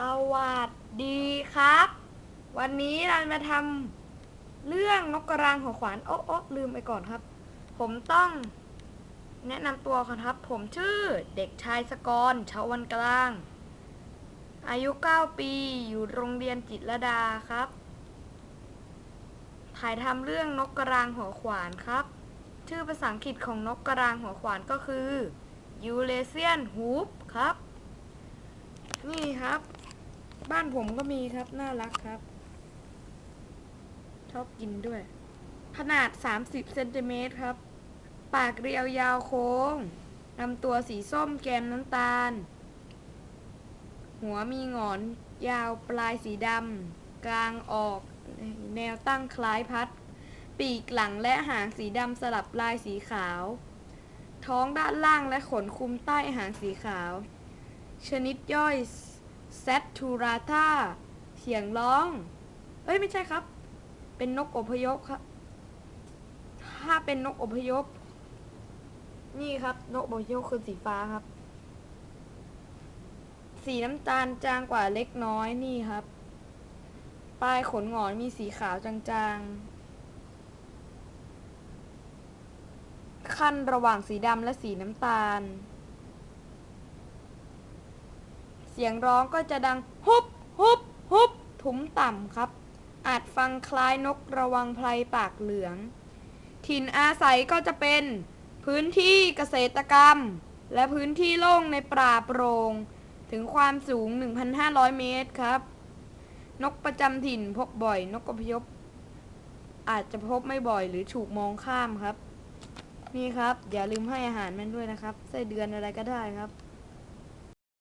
สวัสดีครับ วันนี้เรามาทำเรื่องนกกระรางหัวขวานโอ๊ะโอ๊ะลืมไปก่อนครับ ผมต้องแนะนำตัวก่อนครับ ผมชื่อเด็กชายสกรชาววันกลาง อายุ 9 ปี อยู่โรงเรียนจิตรดาครับ ถ่ายทำเรื่องนกกระรางหัวขวานครับ ชื่อภาษาอังกฤษของนกกระรางหัวขวานก็คือ Eurasian Hoop ครับ นี่ครับ บ้านผมก็มีครับ น่ารักครับ ชอบกินด้วย ขนาด 30เซนติเมตรครับ ปากเรียวยาวโค้งลำตัวสีส้มแกมน้ำตาล หัวมีงอนยาวปลายสีดำ กลางออก แนวตั้งคล้ายพัด ปีกหลังและหางสีดำสลับลายสีขาว ท้องด้านล่างและขนคุมใต้หางสีขาว ชนิดย่อย เซตทูราธาเสียงร้อง เอ้ยไม่ใช่ครับ เป็นนกอพยพครับ ถ้าเป็นนกอพยพ นี่ครับ นกอพยพคือสีฟ้าครับ สีน้ำตาลจางกว่าเล็กน้อยนี่ครับ ปลายขนหงอนมีสีขาวจางๆ ขั้นระหว่างสีดำและสีน้ำตาล เสียงร้องก็จะดังฮุบฮุบฮุบทุ้มต่ำครับ อาจฟังคล้ายนกระวังไพรปากเหลือง ถิ่นอาศัยก็จะเป็น พื้นที่เกษตรกรรม และพื้นที่โล่งในป่าโปร่งถึงความสูง 1,500 เมตรครับ นกประจำถิ่นพบบ่อย นกอพยพอาจจะพบไม่บ่อยหรือถูกมองข้ามครับ นี่ครับ อย่าลืมให้อาหารมันด้วยนะครับไส้เดือนอะไรก็ได้ครับ